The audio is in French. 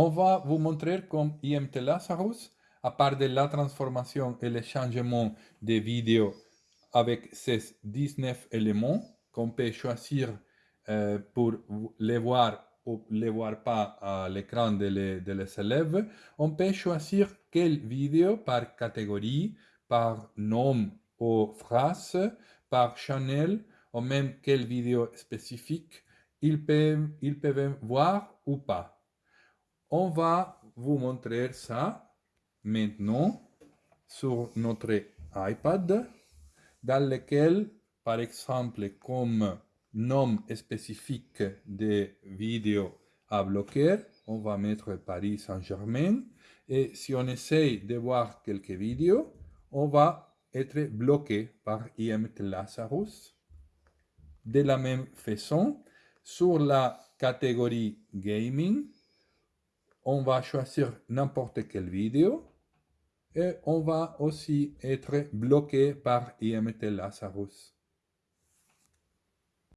On va vous montrer comme IMT Lazarus, à part de la transformation et le changement des vidéos avec ces 19 éléments qu'on peut choisir euh, pour les voir ou les voir pas à l'écran de les, élèves, on peut choisir quelle vidéo par catégorie, par nom ou phrase, par channel, ou même quelle vidéo spécifique ils peuvent voir ou pas. On va vous montrer ça maintenant sur notre iPad, dans lequel, par exemple, comme nom spécifique de vidéo à bloquer, on va mettre Paris Saint-Germain. Et si on essaye de voir quelques vidéos, on va être bloqué par IMT Lazarus. De la même façon, sur la catégorie gaming, on va choisir n'importe quelle vidéo et on va aussi être bloqué par IMT Lazarus.